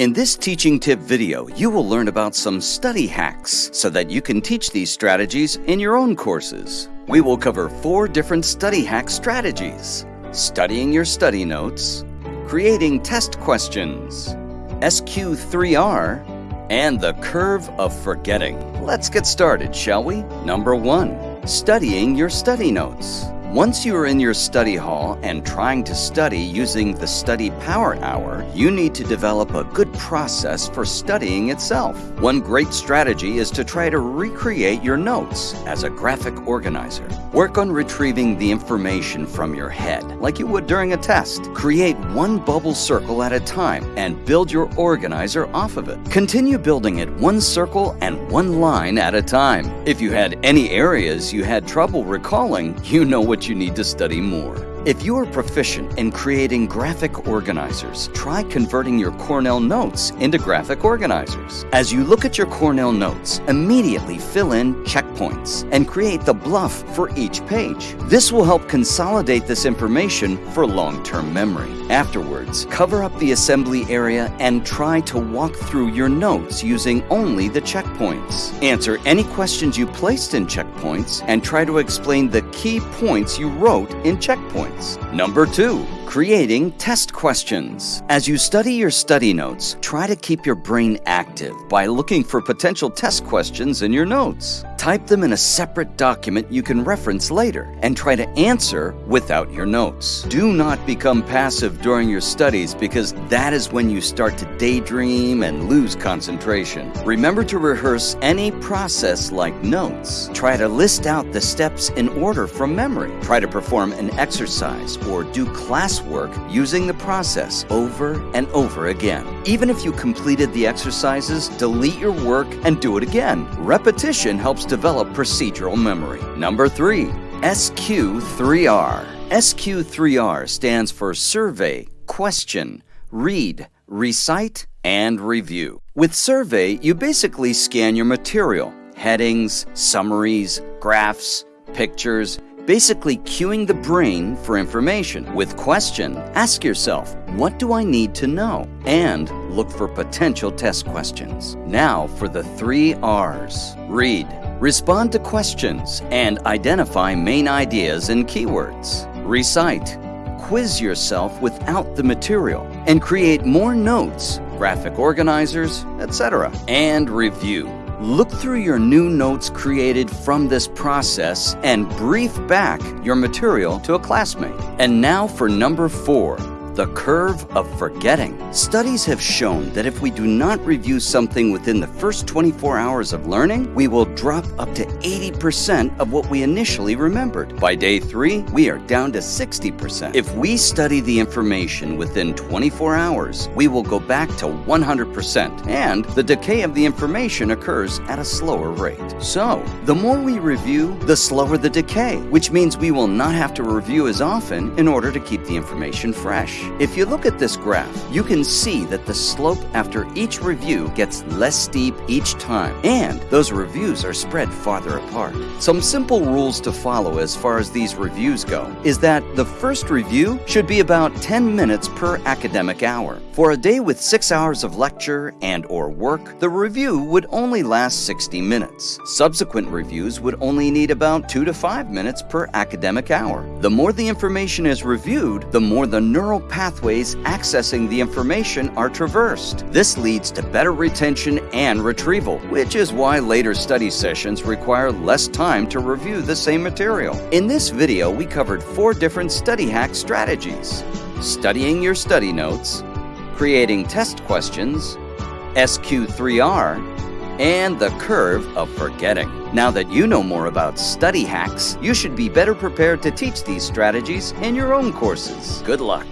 In this teaching tip video, you will learn about some study hacks so that you can teach these strategies in your own courses. We will cover four different study hack strategies. Studying your study notes, creating test questions, SQ3R, and the curve of forgetting. Let's get started, shall we? Number one, studying your study notes. Once you are in your study hall and trying to study using the Study Power Hour, you need to develop a good process for studying itself. One great strategy is to try to recreate your notes as a graphic organizer. Work on retrieving the information from your head, like you would during a test. Create one bubble circle at a time and build your organizer off of it. Continue building it one circle and one line at a time. If you had any areas you had trouble recalling, you know what you need to study more. If you are proficient in creating graphic organizers, try converting your Cornell notes into graphic organizers. As you look at your Cornell notes, immediately fill in checkpoints and create the BLUF for each page. This will help consolidate this information for long-term memory. Afterwards, cover up the assembly area and try to walk through your notes using only the checkpoints. Answer any questions you placed in checkpoints and try to explain the key points you wrote in checkpoints Number two, creating test questions. As you study your study notes, try to keep your brain active by looking for potential test questions in your notes. Type them in a separate document you can reference later and try to answer without your notes. Do not become passive during your studies because that is when you start to daydream and lose concentration. Remember to rehearse any process like notes. Try to list out the steps in order from memory. Try to perform an exercise or do classwork using the process over and over again. Even if you completed the exercises, delete your work and do it again. Repetition helps develop procedural memory. Number three, SQ3R. SQ3R stands for Survey, Question, Read, Recite, and Review. With Survey, you basically scan your material, headings, summaries, graphs, pictures, basically cueing the brain for information. With question, ask yourself, what do I need to know? And look for potential test questions. Now for the three R's. Read, respond to questions, and identify main ideas and keywords. Recite, quiz yourself without the material, and create more notes, graphic organizers, etc. And review Look through your new notes created from this process and brief back your material to a classmate. And now for number four, the curve of forgetting. Studies have shown that if we do not review something within the first 24 hours of learning, we will drop up to 80% of what we initially remembered. By day three, we are down to 60%. If we study the information within 24 hours, we will go back to 100%, and the decay of the information occurs at a slower rate. So, the more we review, the slower the decay, which means we will not have to review as often in order to keep the information fresh. If you look at this graph, you can see that the slope after each review gets less steep each time, and those reviews are spread farther apart. Some simple rules to follow as far as these reviews go is that the first review should be about 10 minutes per academic hour. For a day with 6 hours of lecture and or work, the review would only last 60 minutes. Subsequent reviews would only need about 2 to 5 minutes per academic hour. The more the information is reviewed, the more the neural pathways accessing the information are traversed. This leads to better retention and retrieval, which is why later study sessions require less time to review the same material. In this video, we covered four different study hack strategies. Studying your study notes, creating test questions, SQ3R, and the curve of forgetting. Now that you know more about study hacks, you should be better prepared to teach these strategies in your own courses. Good luck.